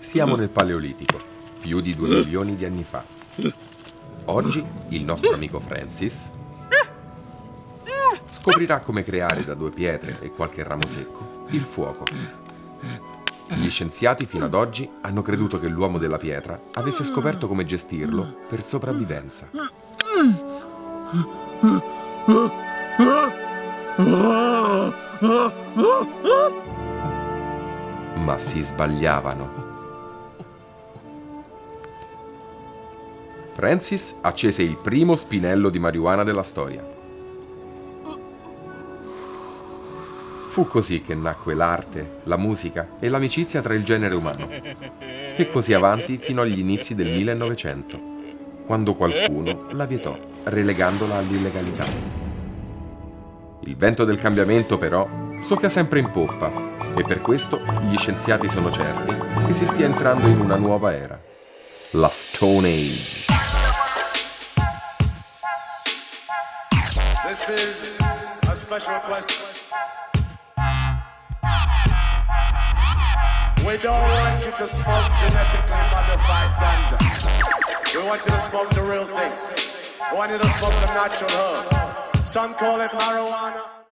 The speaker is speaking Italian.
Siamo nel Paleolitico, più di due milioni di anni fa. Oggi il nostro amico Francis scoprirà come creare da due pietre e qualche ramo secco il fuoco. Gli scienziati fino ad oggi hanno creduto che l'uomo della pietra avesse scoperto come gestirlo per sopravvivenza. Ma si sbagliavano. Francis accese il primo spinello di marijuana della storia. Fu così che nacque l'arte, la musica e l'amicizia tra il genere umano. E così avanti fino agli inizi del 1900, quando qualcuno la vietò, relegandola all'illegalità. Il vento del cambiamento, però, soffia sempre in poppa e per questo gli scienziati sono certi che si stia entrando in una nuova era, la Stone Age. This is a special request. We don't want you to smoke genetically modified ganja. We want you to smoke the real thing. We want you to smoke the natural herb. Some call it marijuana.